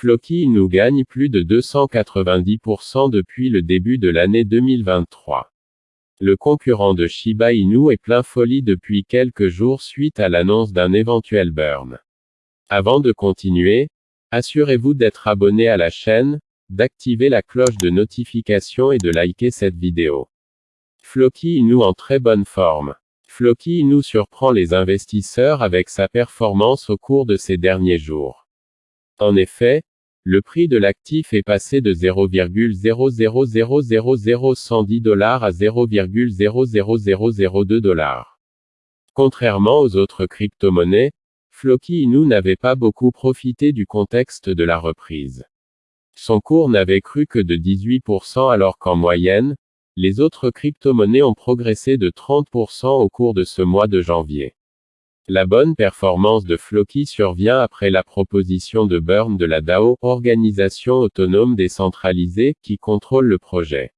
Floki Inu gagne plus de 290% depuis le début de l'année 2023. Le concurrent de Shiba Inu est plein folie depuis quelques jours suite à l'annonce d'un éventuel burn. Avant de continuer, assurez-vous d'être abonné à la chaîne, d'activer la cloche de notification et de liker cette vidéo. Floki Inu en très bonne forme. Floki Inu surprend les investisseurs avec sa performance au cours de ces derniers jours. En effet, le prix de l'actif est passé de 0,0000010 dollars à 0,00002 dollars. Contrairement aux autres crypto-monnaies, Floki Inu n'avait pas beaucoup profité du contexte de la reprise. Son cours n'avait cru que de 18% alors qu'en moyenne, les autres crypto-monnaies ont progressé de 30% au cours de ce mois de janvier. La bonne performance de Floki survient après la proposition de Burn de la DAO, organisation autonome décentralisée, qui contrôle le projet.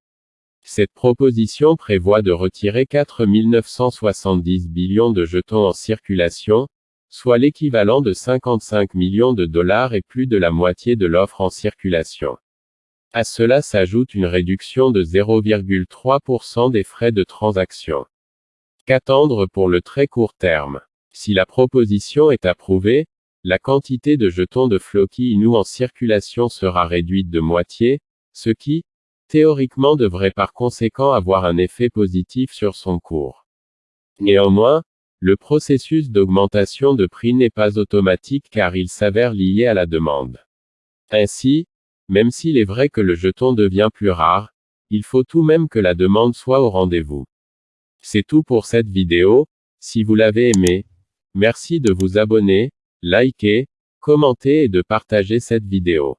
Cette proposition prévoit de retirer 4 970 billions de jetons en circulation, soit l'équivalent de 55 millions de dollars et plus de la moitié de l'offre en circulation. À cela s'ajoute une réduction de 0,3% des frais de transaction. Qu'attendre pour le très court terme? Si la proposition est approuvée, la quantité de jetons de Floki Inu en circulation sera réduite de moitié, ce qui, théoriquement devrait par conséquent avoir un effet positif sur son cours. Néanmoins, le processus d'augmentation de prix n'est pas automatique car il s'avère lié à la demande. Ainsi, même s'il est vrai que le jeton devient plus rare, il faut tout même que la demande soit au rendez-vous. C'est tout pour cette vidéo, si vous l'avez aimé, Merci de vous abonner, liker, commenter et de partager cette vidéo.